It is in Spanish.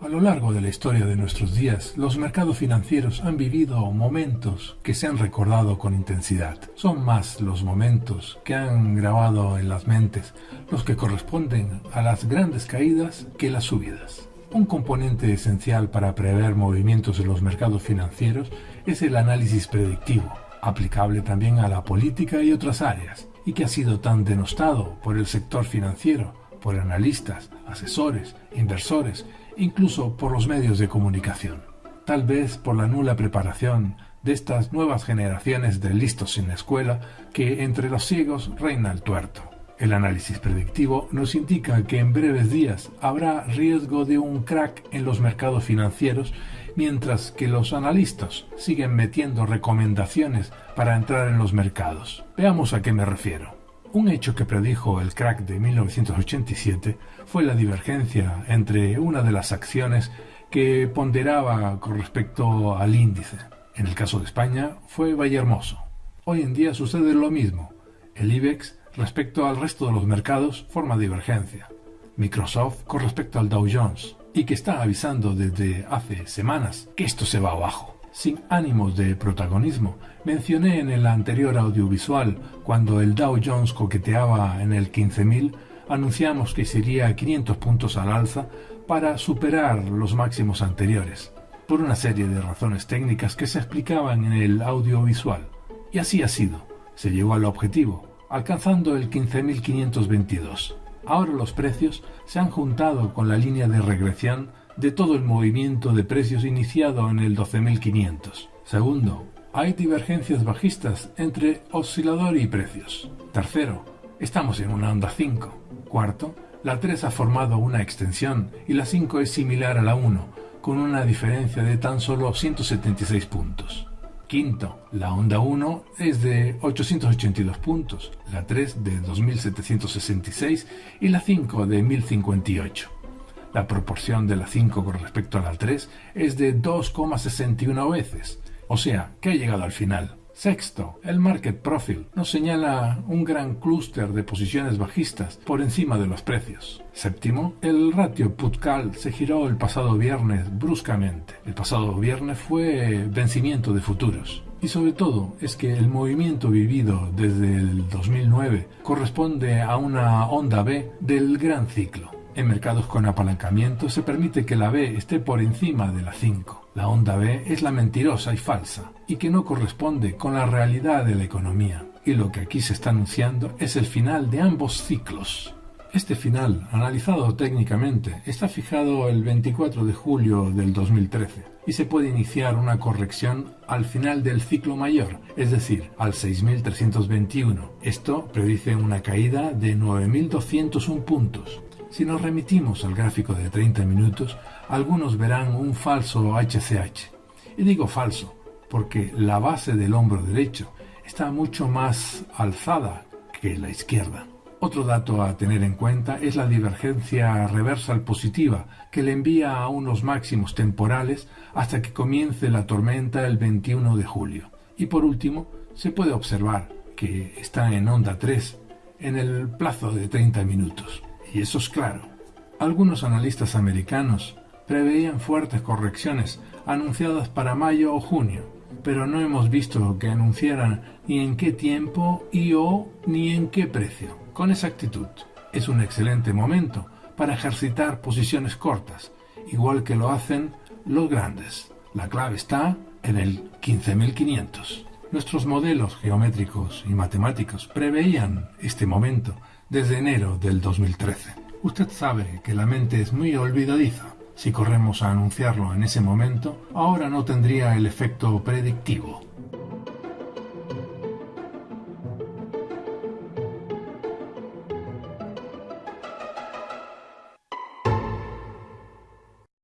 A lo largo de la historia de nuestros días, los mercados financieros han vivido momentos que se han recordado con intensidad. Son más los momentos que han grabado en las mentes los que corresponden a las grandes caídas que las subidas. Un componente esencial para prever movimientos en los mercados financieros es el análisis predictivo, aplicable también a la política y otras áreas, y que ha sido tan denostado por el sector financiero, por analistas, asesores, inversores incluso por los medios de comunicación. Tal vez por la nula preparación de estas nuevas generaciones de listos sin escuela que entre los ciegos reina el tuerto. El análisis predictivo nos indica que en breves días habrá riesgo de un crack en los mercados financieros, mientras que los analistas siguen metiendo recomendaciones para entrar en los mercados. Veamos a qué me refiero. Un hecho que predijo el crack de 1987 fue la divergencia entre una de las acciones que ponderaba con respecto al índice. En el caso de España fue Vallehermoso. Hoy en día sucede lo mismo. El IBEX respecto al resto de los mercados forma divergencia. Microsoft con respecto al Dow Jones y que está avisando desde hace semanas que esto se va abajo sin ánimos de protagonismo. Mencioné en el anterior audiovisual, cuando el Dow Jones coqueteaba en el 15.000, anunciamos que sería 500 puntos al alza para superar los máximos anteriores, por una serie de razones técnicas que se explicaban en el audiovisual. Y así ha sido. Se llegó al objetivo, alcanzando el 15.522. Ahora los precios se han juntado con la línea de regresión de todo el movimiento de precios iniciado en el 12.500. Segundo, hay divergencias bajistas entre oscilador y precios. Tercero, estamos en una onda 5. Cuarto, la 3 ha formado una extensión y la 5 es similar a la 1, con una diferencia de tan solo 176 puntos. Quinto, la onda 1 es de 882 puntos, la 3 de 2766 y la 5 de 1058. La proporción de la 5 con respecto a la 3 es de 2,61 veces, o sea, que ha llegado al final. Sexto, el market profile nos señala un gran clúster de posiciones bajistas por encima de los precios. Séptimo, el ratio put-call se giró el pasado viernes bruscamente. El pasado viernes fue vencimiento de futuros. Y sobre todo es que el movimiento vivido desde el 2009 corresponde a una onda B del gran ciclo. En mercados con apalancamiento se permite que la B esté por encima de la 5. La onda B es la mentirosa y falsa, y que no corresponde con la realidad de la economía. Y lo que aquí se está anunciando es el final de ambos ciclos. Este final, analizado técnicamente, está fijado el 24 de julio del 2013 y se puede iniciar una corrección al final del ciclo mayor, es decir, al 6321. Esto predice una caída de 9201 puntos, si nos remitimos al gráfico de 30 minutos, algunos verán un falso HCH. Y digo falso, porque la base del hombro derecho está mucho más alzada que la izquierda. Otro dato a tener en cuenta es la divergencia reversal positiva que le envía a unos máximos temporales hasta que comience la tormenta el 21 de julio. Y por último, se puede observar que está en onda 3 en el plazo de 30 minutos. Y eso es claro. Algunos analistas americanos preveían fuertes correcciones anunciadas para mayo o junio, pero no hemos visto que anunciaran ni en qué tiempo y o ni en qué precio. Con exactitud, es un excelente momento para ejercitar posiciones cortas, igual que lo hacen los grandes. La clave está en el 15.500. Nuestros modelos geométricos y matemáticos preveían este momento desde enero del 2013. Usted sabe que la mente es muy olvidadiza. Si corremos a anunciarlo en ese momento, ahora no tendría el efecto predictivo.